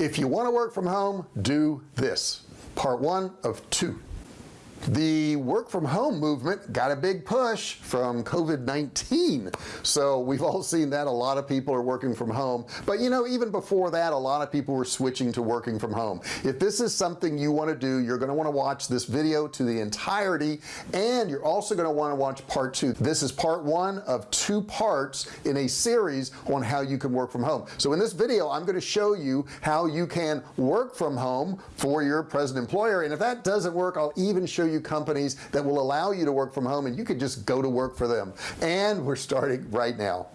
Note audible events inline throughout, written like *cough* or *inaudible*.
if you want to work from home do this. Part one of two the work from home movement got a big push from COVID-19 so we've all seen that a lot of people are working from home. But you know even before that a lot of people were switching to working from home. If this is something you want to do you're going to want to watch this video to the entirety and you're also going to want to watch part two. This is part one of two parts in a series on how you can work from home. So in this video I'm going to show you how you can work from home for your present employer and if that doesn't work I'll even show you companies that will allow you to work from home and you could just go to work for them. And we're starting right now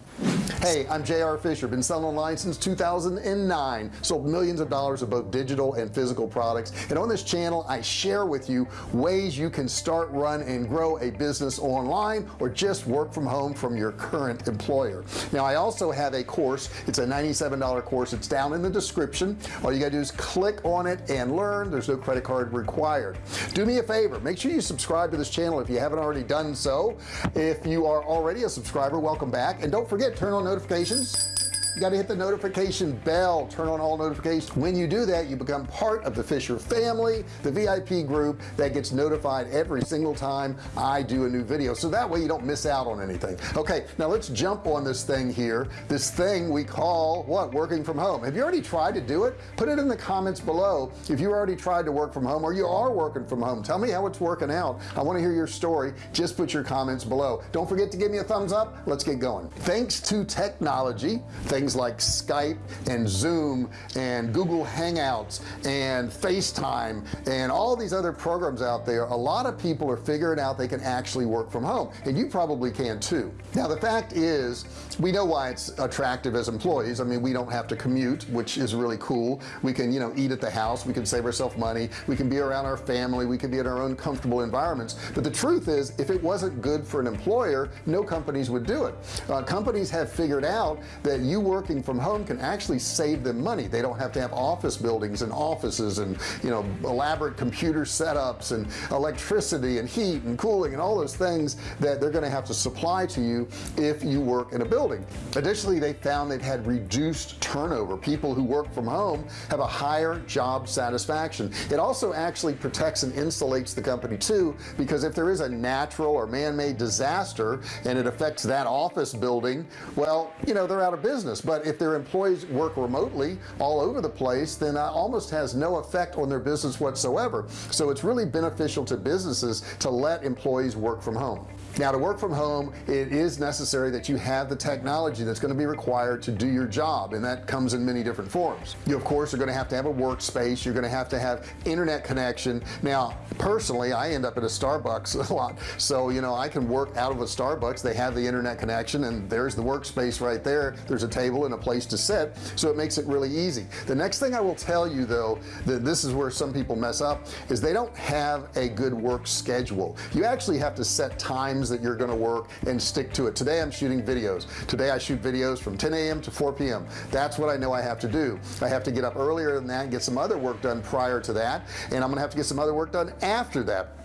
hey I'm JR Fisher. Been selling online since 2009 sold millions of dollars of both digital and physical products. And on this channel I share with you ways you can start run and grow a business online or just work from home from your current employer. Now I also have a course. It's a $97 course. It's down in the description. All you gotta do is click on it and learn. There's no credit card required. Do me a favor. Make sure you subscribe to this channel if you haven't already done so. If you are already a subscriber welcome back. And don't forget forget turn on notifications you got to hit the notification bell. Turn on all notifications. When you do that you become part of the Fisher family the VIP group that gets notified every single time I do a new video. So that way you don't miss out on anything. Okay now let's jump on this thing here. This thing we call what working from home. Have you already tried to do it? Put it in the comments below. If you already tried to work from home or you are working from home tell me how it's working out. I want to hear your story. Just put your comments below. Don't forget to give me a thumbs up. Let's get going. Thanks to technology thanks things like Skype and Zoom and Google Hangouts and FaceTime and all these other programs out there a lot of people are figuring out they can actually work from home. And you probably can too. Now the fact is we know why it's attractive as employees. I mean we don't have to commute which is really cool. We can you know eat at the house. We can save ourselves money. We can be around our family. We can be in our own comfortable environments. But the truth is if it wasn't good for an employer no companies would do it. Uh, companies have figured out that you working from home can actually save them money. They don't have to have office buildings and offices and you know elaborate computer setups and electricity and heat and cooling and all those things that they're going to have to supply to you if you work in a building. Additionally they found they've had reduced turnover. People who work from home have a higher job satisfaction. It also actually protects and insulates the company too because if there is a natural or man-made disaster and it affects that office building well you know they're out of business but if their employees work remotely all over the place then that almost has no effect on their business whatsoever. So it's really beneficial to businesses to let employees work from home now to work from home it is necessary that you have the technology that's going to be required to do your job and that comes in many different forms. You of course are going to have to have a workspace you're going to have to have internet connection. Now personally I end up at a Starbucks *laughs* a lot so you know I can work out of a Starbucks they have the internet connection and there's the workspace right there there's a table and a place to sit so it makes it really easy. The next thing I will tell you though that this is where some people mess up is they don't have a good work schedule. You actually have to set times times that you're to work and stick to it today I'm shooting videos today I shoot videos from 10 a.m. to 4 p.m. that's what I know I have to do I have to get up earlier than that and get some other work done prior to that and I'm gonna have to get some other work done after that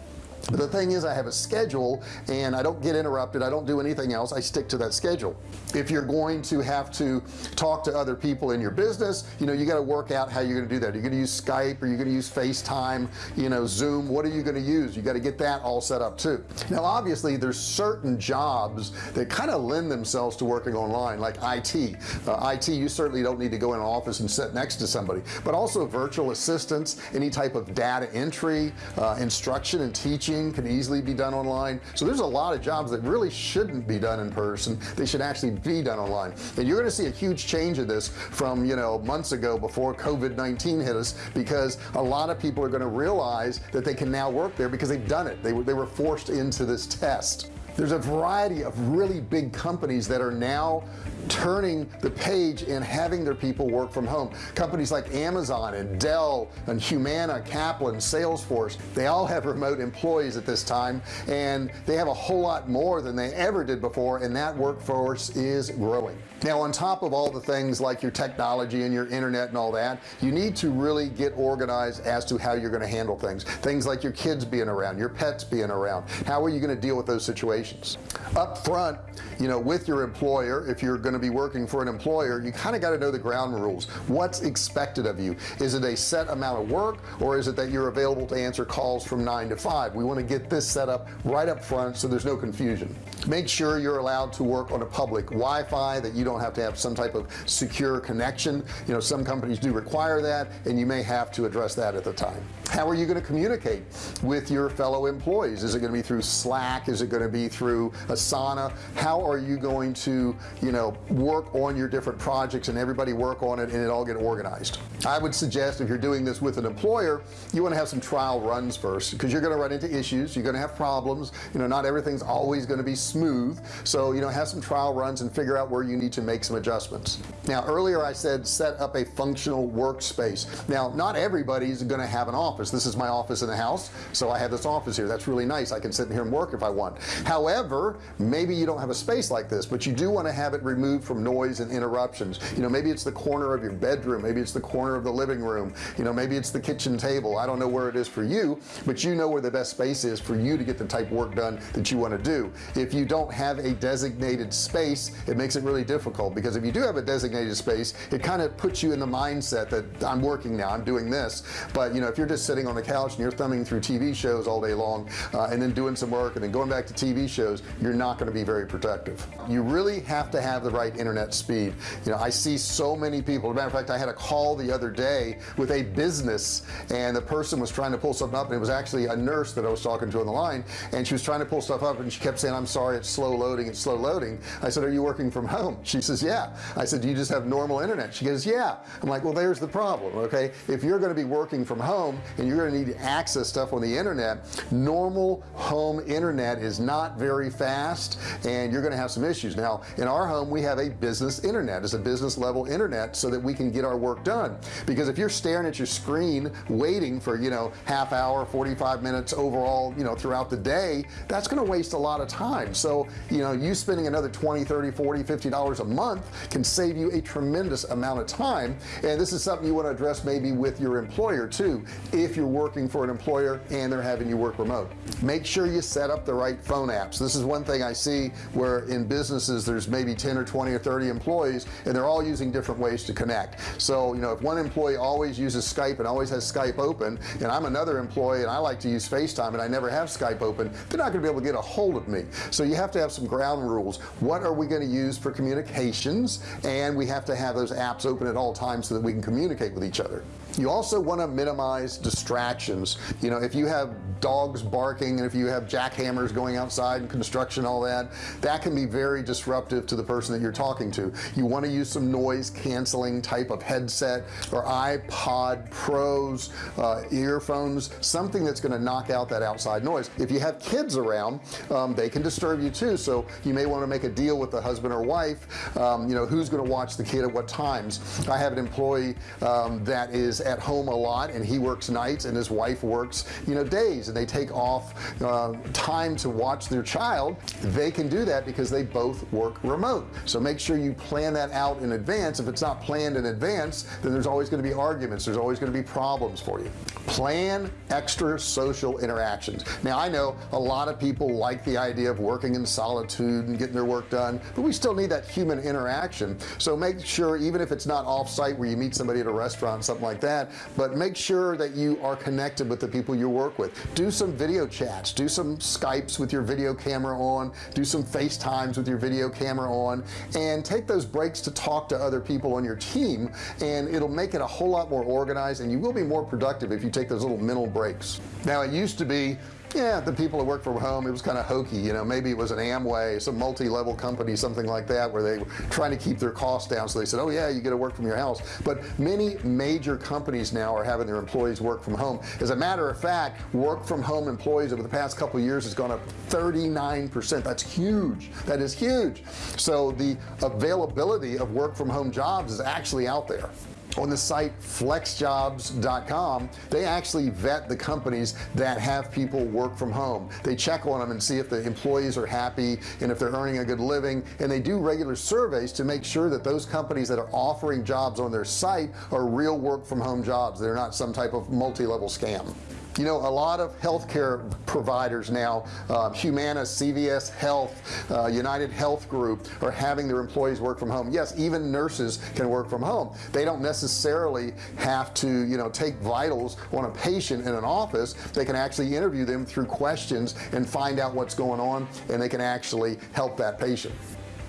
the thing is I have a schedule and I don't get interrupted. I don't do anything else. I stick to that schedule. If you're going to have to talk to other people in your business you know you got to work out how you're going to do that. Are you're going to use Skype or you're going to use FaceTime you know zoom. What are you going to use? You got to get that all set up too. Now obviously there's certain jobs that kind of lend themselves to working online like IT uh, IT you certainly don't need to go in an office and sit next to somebody. But also virtual assistants any type of data entry uh, instruction and teaching can easily be done online. So there's a lot of jobs that really shouldn't be done in person. They should actually be done online. And you're going to see a huge change of this from you know months ago before COVID-19 hit us because a lot of people are going to realize that they can now work there because they've done it. They they were forced into this test there's a variety of really big companies that are now turning the page and having their people work from home. Companies like Amazon and Dell and Humana Kaplan Salesforce they all have remote employees at this time and they have a whole lot more than they ever did before and that workforce is growing. Now on top of all the things like your technology and your internet and all that you need to really get organized as to how you're going to handle things. Things like your kids being around your pets being around. How are you going to deal with those situations communications up front you know with your employer if you're going to be working for an employer you kind of got to know the ground rules. What's expected of you? Is it a set amount of work or is it that you're available to answer calls from 9 to 5 we want to get this set up right up front so there's no confusion. Make sure you're allowed to work on a public Wi-Fi that you don't have to have some type of secure connection. You know some companies do require that and you may have to address that at the time. How are you going to communicate with your fellow employees? Is it going to be through slack? Is it going to be through asana. How are you going to you know work on your different projects and everybody work on it and it all get organized? I would suggest if you're doing this with an employer you want to have some trial runs first because you're going to run into issues you're going to have problems you know not everything's always going to be smooth. So you know have some trial runs and figure out where you need to make some adjustments. Now earlier I said set up a functional workspace. Now not everybody's gonna have an office. This is my office in the house so I have this office here. That's really nice. I can sit in here and work if I want however maybe you don't have a space like this but you do want to have it removed from noise and interruptions. You know maybe it's the corner of your bedroom maybe it's the corner of the living room you know maybe it's the kitchen table. I don't know where it is for you but you know where the best space is for you to get the type of work done that you want to do. If you don't have a designated space it makes it really difficult because if you do have a designated space it kind of puts you in the mindset that I'm working now I'm doing this. But you know if you're just sitting on the couch and you're thumbing through TV shows all day long uh, and then doing some work and then going back to TV shows you're not going to be very productive you really have to have the right internet speed. You know I see so many people as a matter of fact I had a call the other day with a business and the person was trying to pull something up and it was actually a nurse that I was talking to on the line and she was trying to pull stuff up and she kept saying I'm sorry it's slow loading it's slow loading. I said are you working from home? She says yeah. I said do you just have normal internet? She goes yeah. I'm like well there's the problem okay? If you're going to be working from home and you're going to need to access stuff on the internet normal home internet is not very fast and you're going to have some issues. Now in our home we have a business internet. It's a business level internet so that we can get our work done. Because if you're staring at your screen waiting for you know half hour 45 minutes overall you know throughout the day that's going to waste a lot of time. So you know you spending another 20 30 40 50 dollars a month can save you a tremendous amount of time. And this is something you want to address maybe with your employer too if you're working for an employer and they're having you work remote. Make sure you set up the right phone apps this is one thing I see where in businesses there's maybe 10 or 20 or 30 employees and they're all using different ways to connect. So you know if one employee always uses Skype and always has Skype open and I'm another employee and I like to use FaceTime and I never have Skype open they're not gonna be able to get a hold of me. So you have to have some ground rules. What are we going to use for communications? And we have to have those apps open at all times so that we can communicate with each other you also want to minimize distractions. You know if you have dogs barking and if you have jackhammers going outside and construction all that that can be very disruptive to the person that you're talking to. You want to use some noise canceling type of headset or AirPod Pros uh, earphones something that's going to knock out that outside noise. If you have kids around um, they can disturb you too so you may want to make a deal with the husband or wife um, you know who's going to watch the kid at what times. I have an employee um, that is at home a lot and he works nights and his wife works you know days and they take off uh, time to watch their child they can do that because they both work remote. So make sure you plan that out in advance. If it's not planned in advance then there's always going to be arguments there's always going to be problems for you. Plan extra social interactions. Now I know a lot of people like the idea of working in solitude and getting their work done but we still need that human interaction. So make sure even if it's not off-site where you meet somebody at a restaurant something like that that but make sure that you are connected with the people you work with. Do some video chats do some Skypes with your video camera on do some FaceTimes with your video camera on and take those breaks to talk to other people on your team and it'll make it a whole lot more organized and you will be more productive if you take those little mental breaks. Now it used to be yeah the people that work from home it was kind of hokey you know maybe it was an Amway some multi-level company something like that where they were trying to keep their costs down so they said oh yeah you get to work from your house. But many major companies now are having their employees work from home. As a matter of fact work from home employees over the past couple years has gone up 39 percent. That's huge. That is huge. So the availability of work from home jobs is actually out there on the site flexjobs.com they actually vet the companies that have people work from home. They check on them and see if the employees are happy and if they're earning a good living and they do regular surveys to make sure that those companies that are offering jobs on their site are real work from home jobs. They're not some type of multi-level scam you know a lot of healthcare providers now uh, Humana CVS Health uh, United Health Group are having their employees work from home. Yes even nurses can work from home. They don't necessarily have to you know take vitals on a patient in an office. They can actually interview them through questions and find out what's going on and they can actually help that patient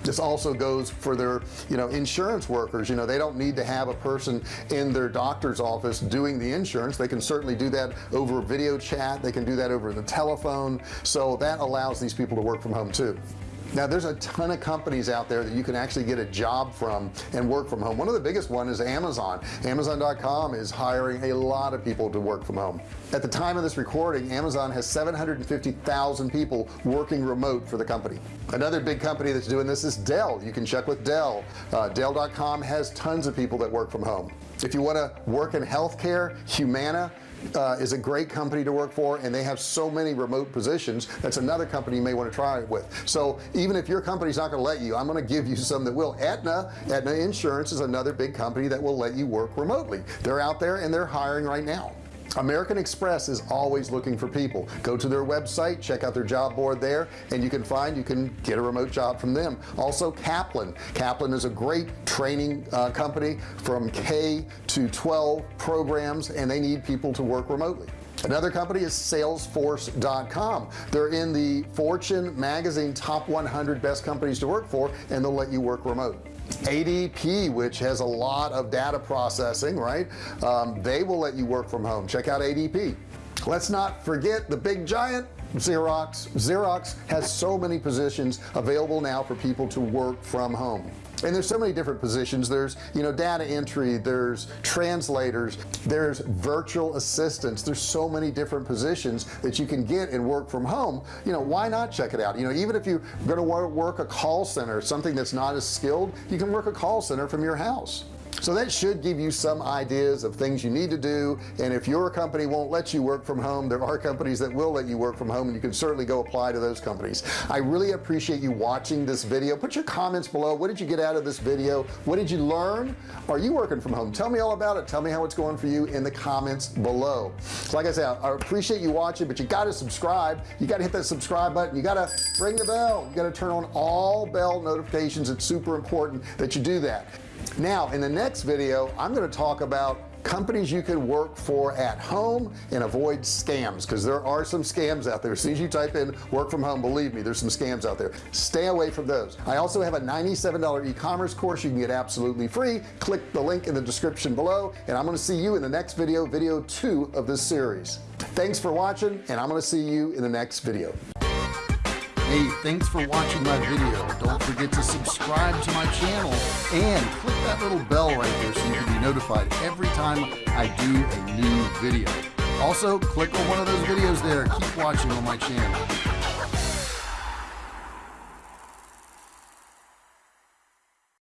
this also goes for their you know insurance workers. You know they don't need to have a person in their doctor's office doing the insurance. They can certainly do that over video chat. They can do that over the telephone. So that allows these people to work from home too now there's a ton of companies out there that you can actually get a job from and work from home. One of the biggest one is Amazon. Amazon.com is hiring a lot of people to work from home. At the time of this recording Amazon has 750,000 people working remote for the company. Another big company that's doing this is Dell. You can check with Dell. Uh, Dell.com has tons of people that work from home. If you want to work in healthcare Humana uh, is a great company to work for and they have so many remote positions that's another company you may want to try it with. So even if your company's not going to let you I'm going to give you *laughs* some that will. Aetna Aetna insurance is another big company that will let you work remotely. They're out there and they're hiring right now American Express is always looking for people. Go to their website check out their job board there and you can find you can get a remote job from them. Also Kaplan. Kaplan is a great training uh, company from K to 12 programs and they need people to work remotely. Another company is salesforce.com they're in the fortune magazine top 100 best companies to work for and they'll let you work remote ADP which has a lot of data processing right? Um, they will let you work from home. Check out ADP let's not forget the big giant Xerox. Xerox has so many positions available now for people to work from home and there's so many different positions. There's you know data entry there's translators there's virtual assistants. There's so many different positions that you can get and work from home. You know why not check it out? You know even if you're going to work a call center something that's not as skilled you can work a call center from your house so that should give you some ideas of things you need to do. And if your company won't let you work from home there are companies that will let you work from home and you can certainly go apply to those companies. I really appreciate you watching this video. Put your comments below. What did you get out of this video? What did you learn? Are you working from home? Tell me all about it. Tell me how it's going for you in the comments below. So like I said I appreciate you watching but you got to subscribe. You got to hit that subscribe button. You got to ring the bell. You got to turn on all bell notifications. It's super important that you do that now in the next video I'm going to talk about companies you can work for at home and avoid scams because there are some scams out there. As soon as you type in work from home believe me there's some scams out there. Stay away from those. I also have a $97 e-commerce course you can get absolutely free. Click the link in the description below and I'm going to see you in the next video video two of this series. Thanks for watching and I'm going to see you in the next video Hey, thanks for watching my video. Don't forget to subscribe to my channel and click that little bell right there so you can be notified every time I do a new video. Also, click on one of those videos there. Keep watching on my channel.